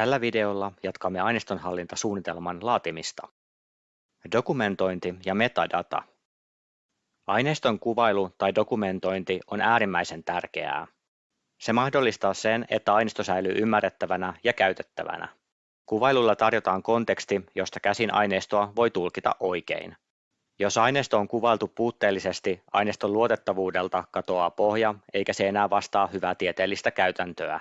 Tällä videolla jatkamme aineistonhallintasuunnitelman laatimista. Dokumentointi ja metadata. Aineiston kuvailu tai dokumentointi on äärimmäisen tärkeää. Se mahdollistaa sen, että aineisto säilyy ymmärrettävänä ja käytettävänä. Kuvailulla tarjotaan konteksti, josta käsin aineistoa voi tulkita oikein. Jos aineisto on kuvailtu puutteellisesti, aineiston luotettavuudelta katoaa pohja, eikä se enää vastaa hyvää tieteellistä käytäntöä.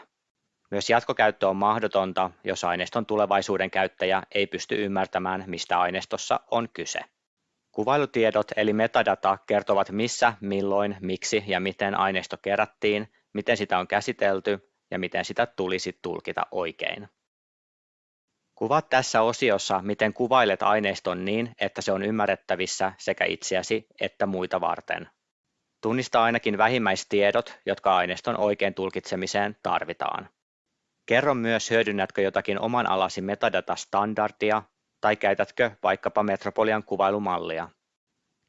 Myös jatkokäyttö on mahdotonta, jos aineiston tulevaisuuden käyttäjä ei pysty ymmärtämään, mistä aineistossa on kyse. Kuvailutiedot eli metadata kertovat missä, milloin, miksi ja miten aineisto kerättiin, miten sitä on käsitelty ja miten sitä tulisi tulkita oikein. Kuvaat tässä osiossa, miten kuvailet aineiston niin, että se on ymmärrettävissä sekä itseäsi että muita varten. Tunnista ainakin vähimmäistiedot, jotka aineiston oikein tulkitsemiseen tarvitaan. Kerro myös hyödynnätkö jotakin oman alasi metadata-standardia tai käytätkö vaikkapa Metropolian kuvailumallia.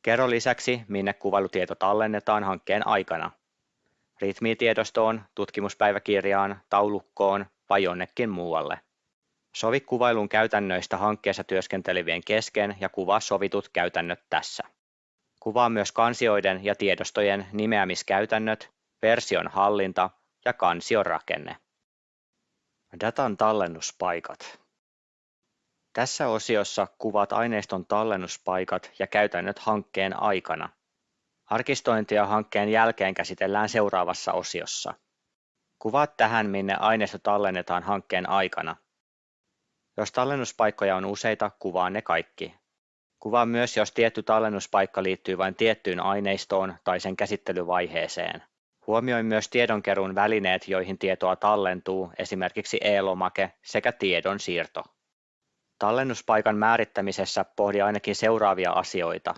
Kerro lisäksi, minne kuvailutieto tallennetaan hankkeen aikana. Ritmitiedostoon, tutkimuspäiväkirjaan, taulukkoon vai jonnekin muualle. Sovi kuvailun käytännöistä hankkeessa työskentelevien kesken ja kuvaa sovitut käytännöt tässä. Kuvaa myös kansioiden ja tiedostojen nimeämiskäytännöt, version hallinta ja kansion rakenne. Datan tallennuspaikat. Tässä osiossa kuvaat aineiston tallennuspaikat ja käytännöt hankkeen aikana. Arkistointia hankkeen jälkeen käsitellään seuraavassa osiossa. Kuvaat tähän, minne aineisto tallennetaan hankkeen aikana. Jos tallennuspaikkoja on useita, kuvaa ne kaikki. Kuvaa myös, jos tietty tallennuspaikka liittyy vain tiettyyn aineistoon tai sen käsittelyvaiheeseen. Huomioi myös tiedonkeruun välineet, joihin tietoa tallentuu, esimerkiksi e-lomake sekä tiedon siirto. Tallennuspaikan määrittämisessä pohdi ainakin seuraavia asioita.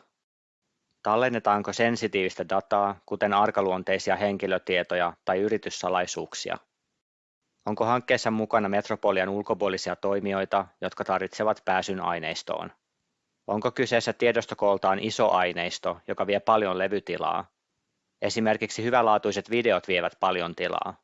Tallennetaanko sensitiivistä dataa, kuten arkaluonteisia henkilötietoja tai yrityssalaisuuksia? Onko hankkeessa mukana Metropolian ulkopuolisia toimijoita, jotka tarvitsevat pääsyn aineistoon? Onko kyseessä tiedostokooltaan iso aineisto, joka vie paljon levytilaa, Esimerkiksi hyvälaatuiset videot vievät paljon tilaa.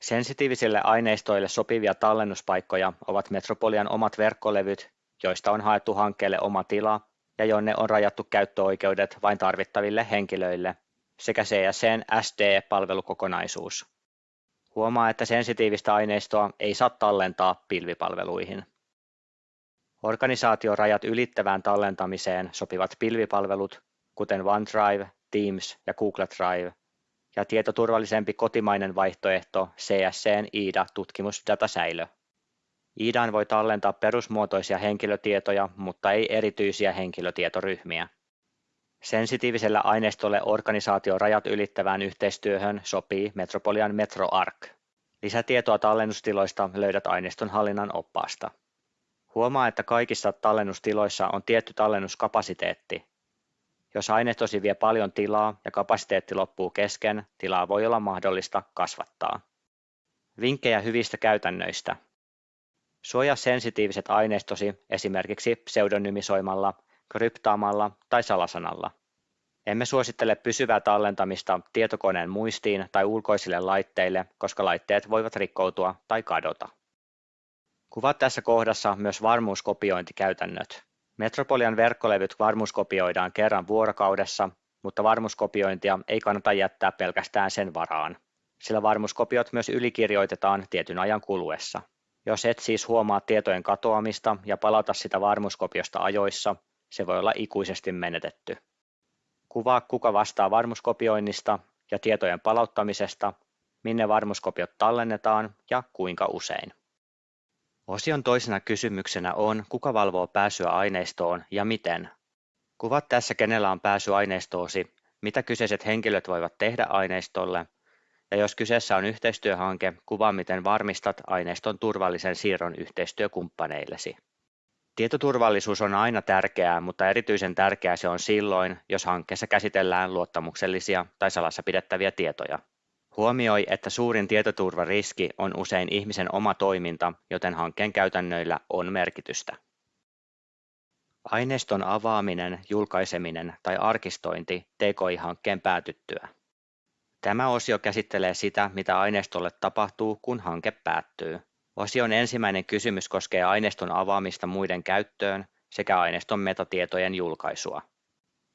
Sensitiivisille aineistoille sopivia tallennuspaikkoja ovat Metropolian omat verkkolevyt, joista on haettu hankkeelle oma tila ja jonne on rajattu käyttöoikeudet vain tarvittaville henkilöille, sekä CSCn SD-palvelukokonaisuus. Huomaa, että sensitiivistä aineistoa ei saa tallentaa pilvipalveluihin. Organisaatiorajat ylittävään tallentamiseen sopivat pilvipalvelut, kuten OneDrive, Teams ja Google Drive ja tietoturvallisempi kotimainen vaihtoehto CSCn IDA tutkimusdatasäilö. IDAan voi tallentaa perusmuotoisia henkilötietoja, mutta ei erityisiä henkilötietoryhmiä. Sensitiiviselle aineistolle organisaation rajat ylittävään yhteistyöhön sopii Metropolian MetroArk. Lisätietoa tallennustiloista löydät aineiston hallinnan oppaasta. Huomaa, että kaikissa tallennustiloissa on tietty tallennuskapasiteetti, jos aineistosi vie paljon tilaa ja kapasiteetti loppuu kesken, tilaa voi olla mahdollista kasvattaa. Vinkkejä hyvistä käytännöistä. Suojaa sensitiiviset aineistosi esimerkiksi pseudonymisoimalla, kryptaamalla tai salasanalla. Emme suosittele pysyvää tallentamista tietokoneen muistiin tai ulkoisille laitteille, koska laitteet voivat rikkoutua tai kadota. Kuvaa tässä kohdassa myös varmuuskopiointikäytännöt. Metropolian verkkolevyt varmuuskopioidaan kerran vuorokaudessa, mutta varmuuskopiointia ei kannata jättää pelkästään sen varaan, sillä varmuuskopiot myös ylikirjoitetaan tietyn ajan kuluessa. Jos et siis huomaa tietojen katoamista ja palauta sitä varmuuskopiosta ajoissa, se voi olla ikuisesti menetetty. Kuvaa kuka vastaa varmuuskopioinnista ja tietojen palauttamisesta, minne varmuuskopiot tallennetaan ja kuinka usein. Osion toisena kysymyksenä on, kuka valvoo pääsyä aineistoon ja miten. Kuvat tässä kenellä on pääsy aineistoosi, mitä kyseiset henkilöt voivat tehdä aineistolle, ja jos kyseessä on yhteistyöhanke, kuvaa miten varmistat aineiston turvallisen siirron yhteistyökumppaneillesi. Tietoturvallisuus on aina tärkeää, mutta erityisen tärkeää se on silloin, jos hankkeessa käsitellään luottamuksellisia tai salassa pidettäviä tietoja. Huomioi, että suurin tietoturvariski on usein ihmisen oma toiminta, joten hankkeen käytännöillä on merkitystä. Aineiston avaaminen, julkaiseminen tai arkistointi TKI-hankkeen päätyttyä. Tämä osio käsittelee sitä, mitä aineistolle tapahtuu, kun hanke päättyy. Osion ensimmäinen kysymys koskee aineiston avaamista muiden käyttöön sekä aineiston metatietojen julkaisua.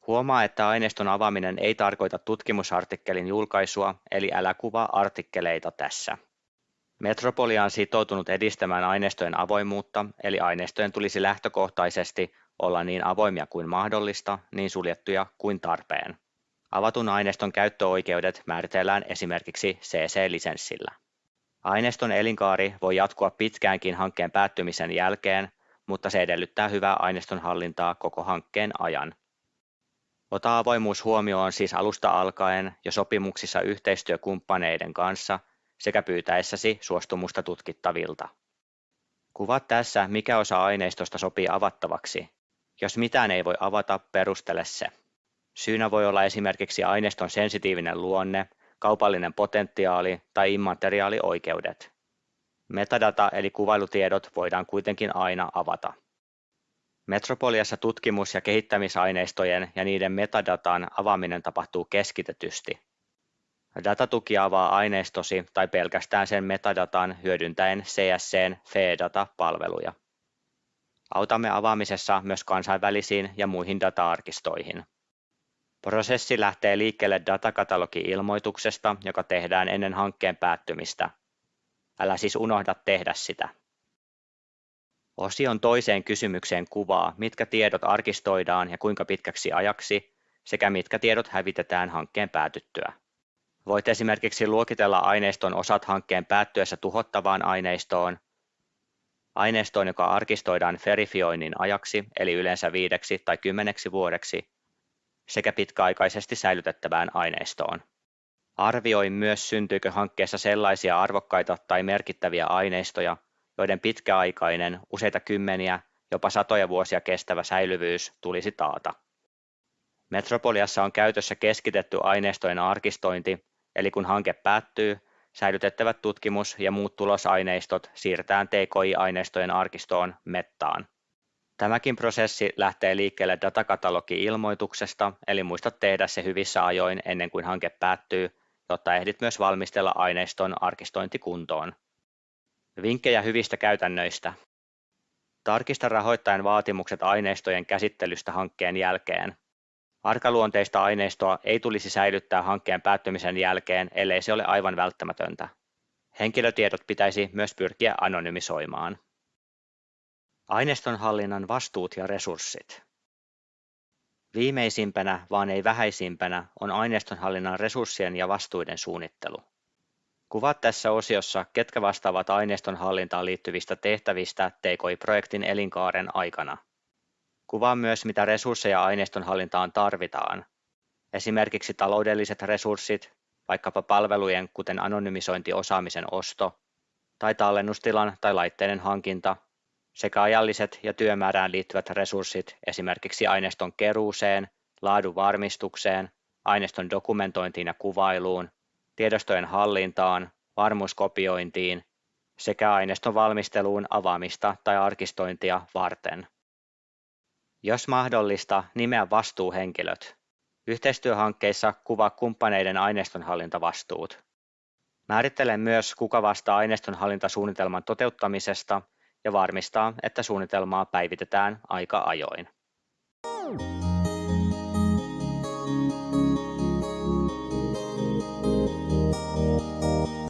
Huomaa, että aineiston avaaminen ei tarkoita tutkimusartikkelin julkaisua, eli älä kuvaa artikkeleita tässä. Metropolia on sitoutunut edistämään aineistojen avoimuutta, eli aineistojen tulisi lähtökohtaisesti olla niin avoimia kuin mahdollista, niin suljettuja kuin tarpeen. Avatun aineiston käyttöoikeudet määritellään esimerkiksi CC-lisenssillä. Aineiston elinkaari voi jatkua pitkäänkin hankkeen päättymisen jälkeen, mutta se edellyttää hyvää aineiston hallintaa koko hankkeen ajan. Ota avoimuus huomioon siis alusta alkaen jo sopimuksissa yhteistyökumppaneiden kanssa sekä pyytäessäsi suostumusta tutkittavilta. Kuvaa tässä, mikä osa aineistosta sopii avattavaksi. Jos mitään ei voi avata, perustele se. Syynä voi olla esimerkiksi aineiston sensitiivinen luonne, kaupallinen potentiaali tai immateriaalioikeudet. Metadata eli kuvailutiedot voidaan kuitenkin aina avata. Metropoliassa tutkimus- ja kehittämisaineistojen ja niiden metadatan avaaminen tapahtuu keskitetysti. Datatuki avaa aineistosi tai pelkästään sen metadatan hyödyntäen CSCn FEData-palveluja. Autamme avaamisessa myös kansainvälisiin ja muihin data-arkistoihin. Prosessi lähtee liikkeelle datakatalogi-ilmoituksesta, joka tehdään ennen hankkeen päättymistä. Älä siis unohda tehdä sitä. Osion toiseen kysymykseen kuvaa, mitkä tiedot arkistoidaan ja kuinka pitkäksi ajaksi, sekä mitkä tiedot hävitetään hankkeen päätyttyä. Voit esimerkiksi luokitella aineiston osat hankkeen päättyessä tuhottavaan aineistoon, aineistoon, joka arkistoidaan verifioinnin ajaksi, eli yleensä viideksi tai kymmeneksi vuodeksi, sekä pitkäaikaisesti säilytettävään aineistoon. Arvioi myös syntyykö hankkeessa sellaisia arvokkaita tai merkittäviä aineistoja, joiden pitkäaikainen, useita kymmeniä, jopa satoja vuosia kestävä säilyvyys tulisi taata. Metropoliassa on käytössä keskitetty aineistojen arkistointi, eli kun hanke päättyy, säilytettävät tutkimus- ja muut tulosaineistot siirretään TKI-aineistojen arkistoon Mettaan. Tämäkin prosessi lähtee liikkeelle datakatalogi-ilmoituksesta, eli muista tehdä se hyvissä ajoin ennen kuin hanke päättyy, jotta ehdit myös valmistella aineiston arkistointikuntoon. Vinkkejä hyvistä käytännöistä. Tarkista rahoittajan vaatimukset aineistojen käsittelystä hankkeen jälkeen. Arkaluonteista aineistoa ei tulisi säilyttää hankkeen päättymisen jälkeen, ellei se ole aivan välttämätöntä. Henkilötiedot pitäisi myös pyrkiä anonymisoimaan. Aineistonhallinnan vastuut ja resurssit. Viimeisimpänä, vaan ei vähäisimpänä, on aineistonhallinnan resurssien ja vastuiden suunnittelu. Kuvat tässä osiossa, ketkä vastaavat aineiston hallintaan liittyvistä tehtävistä TKI-projektin elinkaaren aikana. Kuvaa myös, mitä resursseja aineiston hallintaan tarvitaan. Esimerkiksi taloudelliset resurssit, vaikkapa palvelujen kuten anonymisointiosaamisen osto, tai tallennustilan tai laitteiden hankinta, sekä ajalliset ja työmäärään liittyvät resurssit esimerkiksi aineiston keruuseen, laadun varmistukseen, aineiston dokumentointiin ja kuvailuun, tiedostojen hallintaan, varmuuskopiointiin sekä aineiston valmisteluun avaamista tai arkistointia varten. Jos mahdollista, nimeä vastuuhenkilöt. Yhteistyöhankkeissa kuvaa kumppaneiden aineistonhallintavastuut. Määrittele myös, kuka vastaa aineistonhallintasuunnitelman toteuttamisesta ja varmistaa, että suunnitelmaa päivitetään aika ajoin.